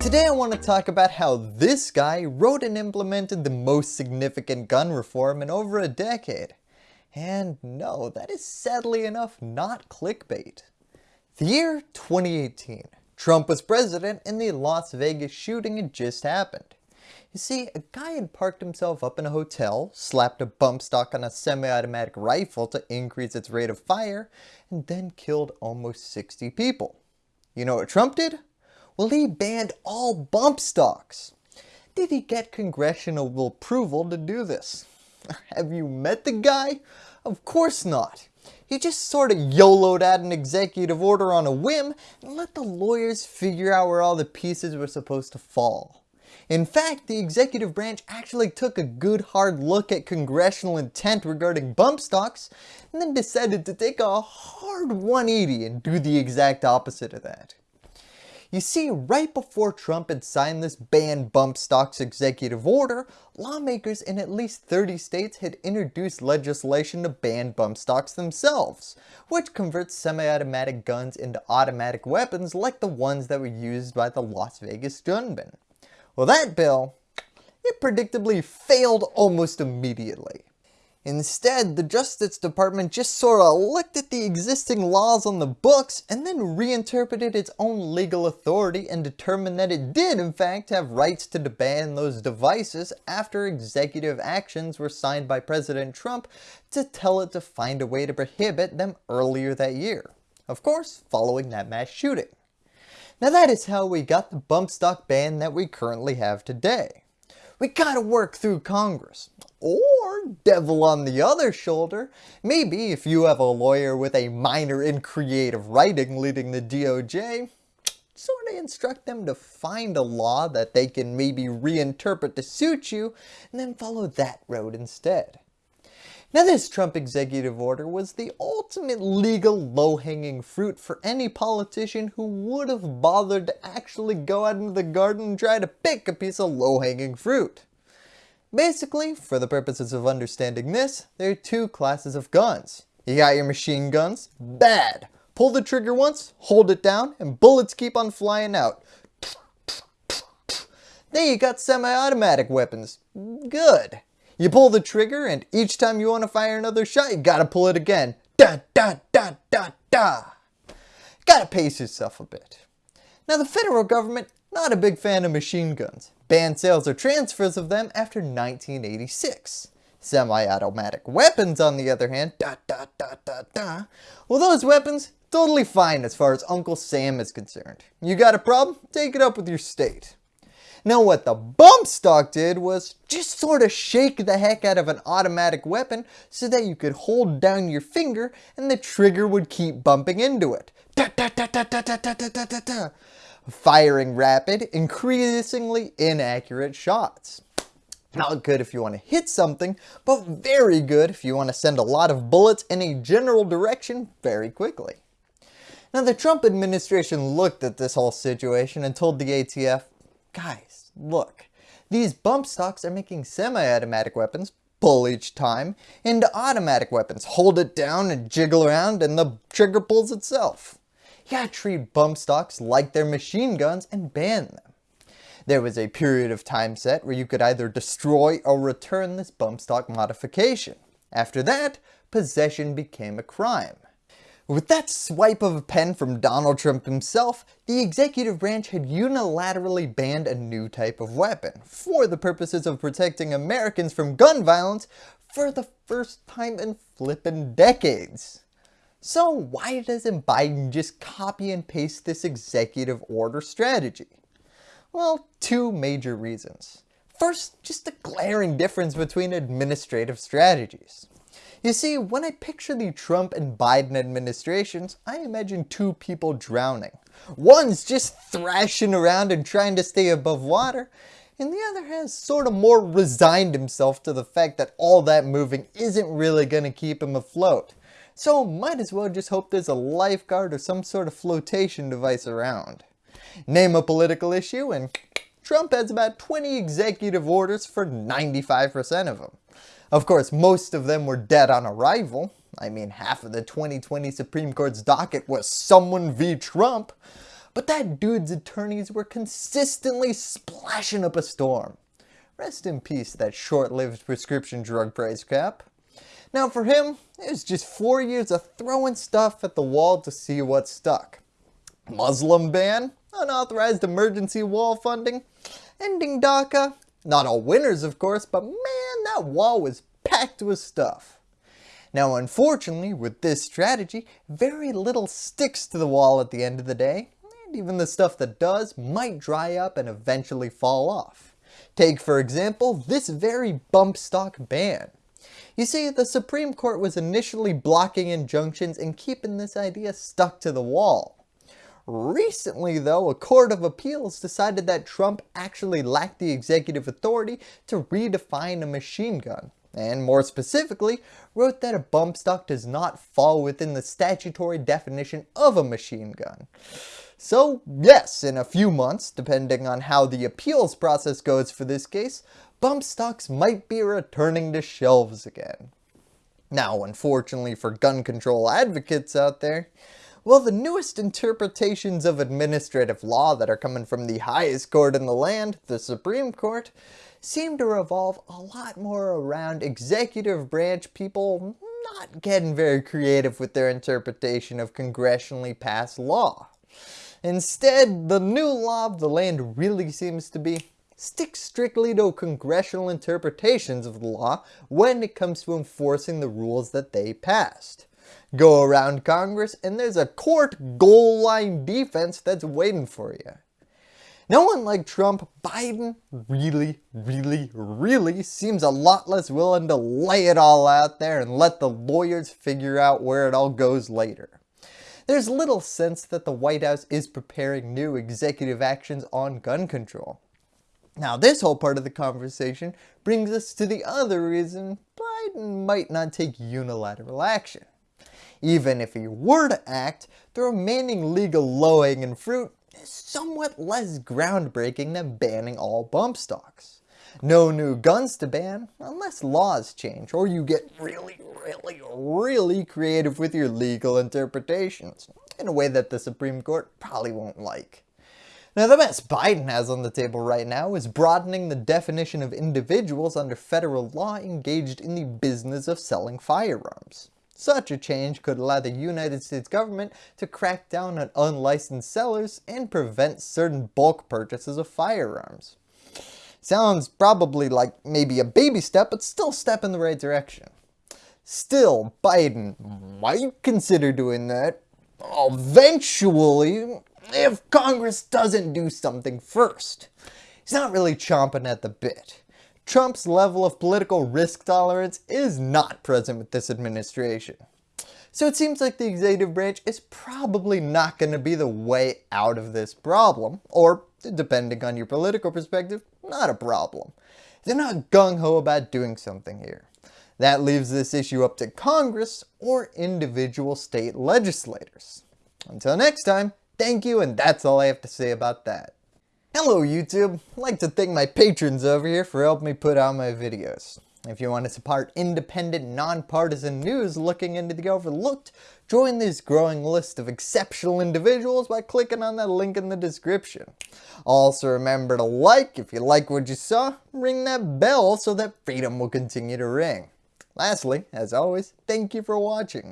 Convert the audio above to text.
Today I want to talk about how this guy wrote and implemented the most significant gun reform in over a decade. And no, that is sadly enough not clickbait. The year 2018. Trump was president and the Las Vegas shooting had just happened. You see, a guy had parked himself up in a hotel, slapped a bump stock on a semi-automatic rifle to increase its rate of fire, and then killed almost 60 people. You know what Trump did? Well, he banned all bump stocks. Did he get congressional approval to do this? Have you met the guy? Of course not. He just sort of YOLO'd out an executive order on a whim and let the lawyers figure out where all the pieces were supposed to fall. In fact, the executive branch actually took a good hard look at congressional intent regarding bump stocks and then decided to take a hard 180 and do the exact opposite of that. You see, right before Trump had signed this ban bump stocks executive order, lawmakers in at least 30 states had introduced legislation to ban bump stocks themselves, which converts semi-automatic guns into automatic weapons like the ones that were used by the Las Vegas gunmen. Well that bill, it predictably failed almost immediately. Instead, the Justice Department just sorta looked at the existing laws on the books and then reinterpreted its own legal authority and determined that it did in fact have rights to ban those devices after executive actions were signed by President Trump to tell it to find a way to prohibit them earlier that year. Of course, following that mass shooting. Now that is how we got the bump stock ban that we currently have today. We gotta work through Congress. Or, devil on the other shoulder, maybe if you have a lawyer with a minor in creative writing leading the DOJ, sort of instruct them to find a law that they can maybe reinterpret to suit you and then follow that road instead. Now this Trump executive order was the ultimate legal low-hanging fruit for any politician who would have bothered to actually go out into the garden and try to pick a piece of low-hanging fruit. Basically, for the purposes of understanding this, there are two classes of guns. You got your machine guns, bad. Pull the trigger once, hold it down, and bullets keep on flying out. Then you got semi-automatic weapons, good. You pull the trigger and each time you want to fire another shot, you gotta pull it again. Da da da da da. Gotta pace yourself a bit. Now the federal government, not a big fan of machine guns. Banned sales or transfers of them after 1986. Semi-automatic weapons on the other hand, da da da da da. Well those weapons, totally fine as far as Uncle Sam is concerned. You got a problem? Take it up with your state. Now what the bump stock did was just sort of shake the heck out of an automatic weapon so that you could hold down your finger and the trigger would keep bumping into it. Da, da, da, Firing rapid, increasingly inaccurate shots. Not good if you want to hit something, but very good if you want to send a lot of bullets in a general direction very quickly. Now the Trump administration looked at this whole situation and told the ATF, guys, look, these bump stocks are making semi-automatic weapons pull each time into automatic weapons. Hold it down and jiggle around and the trigger pulls itself. Gotta treat bump stocks like they're machine guns and ban them. There was a period of time set where you could either destroy or return this bump stock modification. After that, possession became a crime. With that swipe of a pen from Donald Trump himself, the executive branch had unilaterally banned a new type of weapon for the purposes of protecting Americans from gun violence for the first time in flippin' decades. So why doesn't Biden just copy and paste this executive order strategy? Well, two major reasons. First, just a glaring difference between administrative strategies. You see, when I picture the Trump and Biden administrations, I imagine two people drowning. One's just thrashing around and trying to stay above water, and the other has sort of more resigned himself to the fact that all that moving isn't really going to keep him afloat. So might as well just hope there's a lifeguard or some sort of flotation device around. Name a political issue and Trump has about 20 executive orders for 95% of them. Of course, most of them were dead on arrival. I mean, half of the 2020 Supreme Court's docket was someone v. Trump. but that dude's attorneys were consistently splashing up a storm. Rest in peace, that short-lived prescription drug price cap. Now for him, it was just four years of throwing stuff at the wall to see what stuck. Muslim ban, unauthorized emergency wall funding, ending DACA. Not all winners of course, but man, that wall was packed with stuff. Now unfortunately, with this strategy, very little sticks to the wall at the end of the day, and even the stuff that does might dry up and eventually fall off. Take for example, this very bump stock ban. You see, the Supreme Court was initially blocking injunctions and keeping this idea stuck to the wall. Recently though, a court of appeals decided that Trump actually lacked the executive authority to redefine a machine gun, and more specifically, wrote that a bump stock does not fall within the statutory definition of a machine gun. So yes, in a few months, depending on how the appeals process goes for this case, bump stocks might be returning to shelves again. Now unfortunately for gun control advocates out there, well, the newest interpretations of administrative law that are coming from the highest court in the land, the Supreme Court, seem to revolve a lot more around executive branch people not getting very creative with their interpretation of congressionally passed law. Instead, the new law of the land really seems to be stick strictly to congressional interpretations of the law when it comes to enforcing the rules that they passed. Go around Congress and there's a court goal line defense that's waiting for you. No one like Trump, Biden really, really, really seems a lot less willing to lay it all out there and let the lawyers figure out where it all goes later. There's little sense that the White House is preparing new executive actions on gun control. Now this whole part of the conversation brings us to the other reason Biden might not take unilateral action. Even if he were to act, the remaining legal low-hanging fruit is somewhat less groundbreaking than banning all bump stocks. No new guns to ban unless laws change or you get really, really, really creative with your legal interpretations in a way that the Supreme Court probably won't like. Now the best Biden has on the table right now is broadening the definition of individuals under federal law engaged in the business of selling firearms. Such a change could allow the United States government to crack down on unlicensed sellers and prevent certain bulk purchases of firearms. Sounds probably like maybe a baby step, but still a step in the right direction. Still, Biden might consider doing that eventually if Congress doesn't do something first. He's not really chomping at the bit. Trump's level of political risk tolerance is not present with this administration. So it seems like the executive branch is probably not going to be the way out of this problem, or depending on your political perspective, not a problem. They're not gung-ho about doing something here. That leaves this issue up to Congress or individual state legislators. Until next time, thank you and that's all I have to say about that. Hello YouTube! I'd like to thank my patrons over here for helping me put out my videos. If you want to support independent, nonpartisan news looking into the overlooked, join this growing list of exceptional individuals by clicking on that link in the description. Also remember to like if you like what you saw, ring that bell so that freedom will continue to ring. Lastly, as always, thank you for watching.